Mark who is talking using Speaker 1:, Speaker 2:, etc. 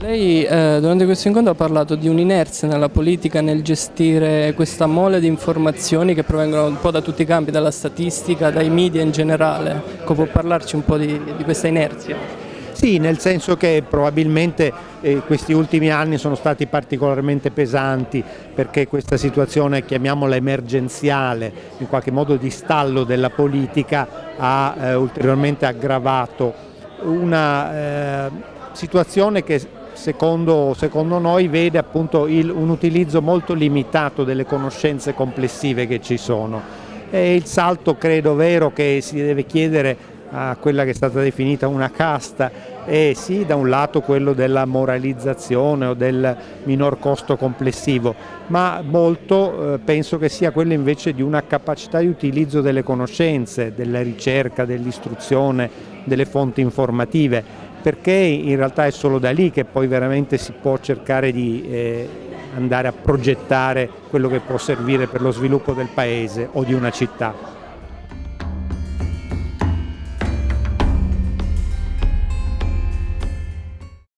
Speaker 1: Lei eh, durante questo incontro ha parlato di un'inerzia nella politica nel gestire questa mole di informazioni che provengono un po' da tutti i campi, dalla statistica, dai media in generale. Ecco, può parlarci un po' di, di questa inerzia?
Speaker 2: Sì, nel senso che probabilmente eh, questi ultimi anni sono stati particolarmente pesanti perché questa situazione, chiamiamola emergenziale, in qualche modo di stallo della politica, ha eh, ulteriormente aggravato una eh, situazione che secondo, secondo noi vede appunto il, un utilizzo molto limitato delle conoscenze complessive che ci sono. E il salto credo vero che si deve chiedere a quella che è stata definita una casta è sì da un lato quello della moralizzazione o del minor costo complessivo, ma molto eh, penso che sia quello invece di una capacità di utilizzo delle conoscenze, della ricerca, dell'istruzione, delle fonti informative perché in realtà è solo da lì che poi veramente si può cercare di eh, andare a progettare quello che può servire per lo sviluppo del paese o di una città.